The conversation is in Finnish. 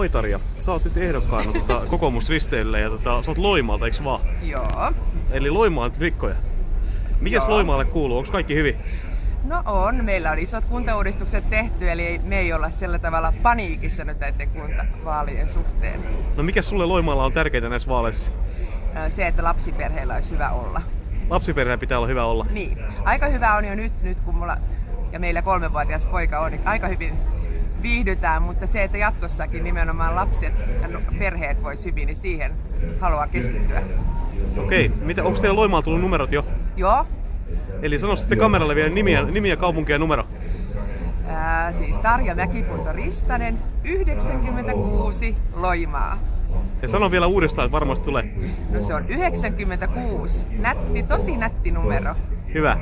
Moi Tarja, sä oot nyt ehdokkaana tota, kokoomusristeille ja tota, sä oot Loimaalta, eiks vaan? Joo. Eli Loimaan rikkoja. Mikäs Joo. Loimaalle kuuluu? Onko kaikki hyvin? No on, meillä on isot kuntauudistukset tehty, eli me ei olla sillä tavalla paniikissa nyt näiden kuntavaalien suhteen. No mikä sulle Loimaalla on tärkeintä näissä vaaleissa? Se, että lapsiperheillä olisi hyvä olla. Lapsiperheen pitää olla hyvä olla. Niin, aika hyvä on jo nyt, nyt kun mulla ja meillä kolmevuotias poika on, niin aika hyvin viihdytään, mutta se, että jatkossakin nimenomaan lapset ja perheet vois hyvin, niin siihen haluaa keskittyä. Okei, mitä, onko teillä Loimaalla tullut numerot jo? Joo, Eli sano sitten kameralle vielä nimiä, nimiä kaupunkia ja numero. Ää, siis Tarja Mäkipunto Ristanen, 96 Loimaa. Ja sano vielä uudestaan, että varmasti tulee. No se on 96. Nätti, tosi nätti numero. Hyvä.